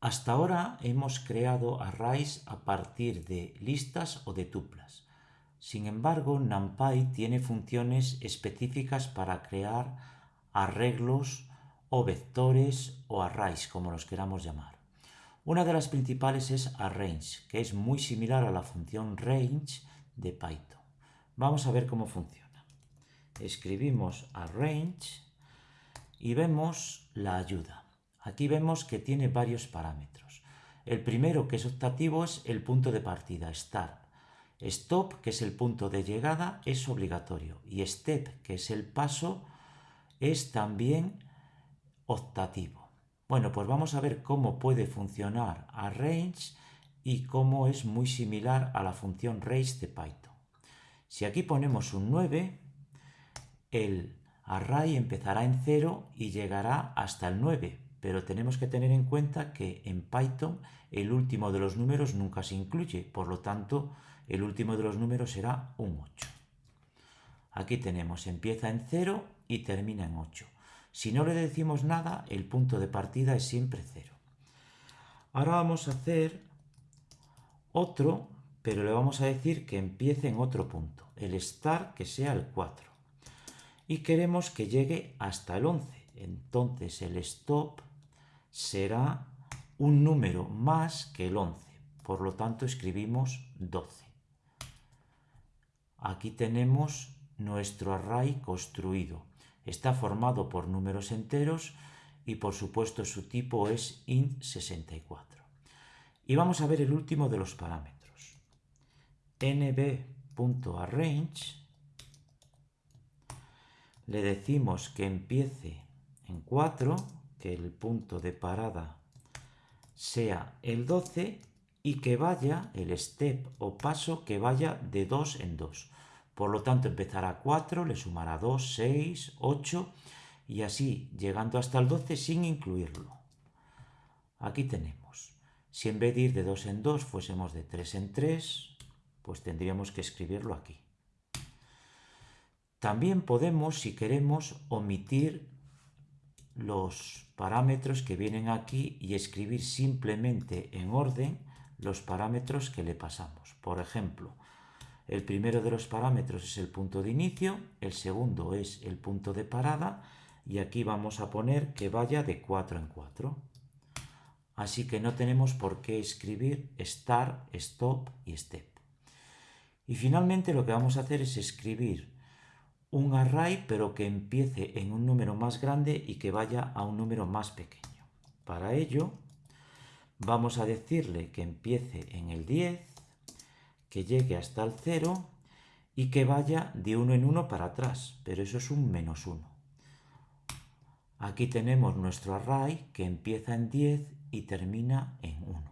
Hasta ahora hemos creado arrays a partir de listas o de tuplas. Sin embargo, NumPy tiene funciones específicas para crear arreglos o vectores o arrays, como los queramos llamar. Una de las principales es arrange, que es muy similar a la función range de Python. Vamos a ver cómo funciona. Escribimos arrange y vemos la ayuda. Aquí vemos que tiene varios parámetros. El primero, que es optativo, es el punto de partida, start. Stop, que es el punto de llegada, es obligatorio. Y step, que es el paso, es también optativo. Bueno, pues vamos a ver cómo puede funcionar arrange y cómo es muy similar a la función range de Python. Si aquí ponemos un 9, el array empezará en 0 y llegará hasta el 9, pero tenemos que tener en cuenta que en Python el último de los números nunca se incluye, por lo tanto el último de los números será un 8. Aquí tenemos, empieza en 0 y termina en 8. Si no le decimos nada, el punto de partida es siempre 0. Ahora vamos a hacer otro, pero le vamos a decir que empiece en otro punto, el start que sea el 4 y queremos que llegue hasta el 11. Entonces el stop será un número más que el 11. Por lo tanto escribimos 12. Aquí tenemos nuestro array construido. Está formado por números enteros y por supuesto su tipo es int64. Y vamos a ver el último de los parámetros. nb.arrange le decimos que empiece en 4, que el punto de parada sea el 12 y que vaya, el step o paso, que vaya de 2 en 2. Por lo tanto, empezará 4, le sumará 2, 6, 8 y así llegando hasta el 12 sin incluirlo. Aquí tenemos. Si en vez de ir de 2 en 2 fuésemos de 3 en 3, pues tendríamos que escribirlo aquí. También podemos, si queremos, omitir los parámetros que vienen aquí y escribir simplemente en orden los parámetros que le pasamos. Por ejemplo, el primero de los parámetros es el punto de inicio, el segundo es el punto de parada y aquí vamos a poner que vaya de 4 en 4. Así que no tenemos por qué escribir start, stop y step. Y finalmente lo que vamos a hacer es escribir un array pero que empiece en un número más grande y que vaya a un número más pequeño. Para ello vamos a decirle que empiece en el 10, que llegue hasta el 0 y que vaya de uno en uno para atrás, pero eso es un menos 1. Aquí tenemos nuestro array que empieza en 10 y termina en 1.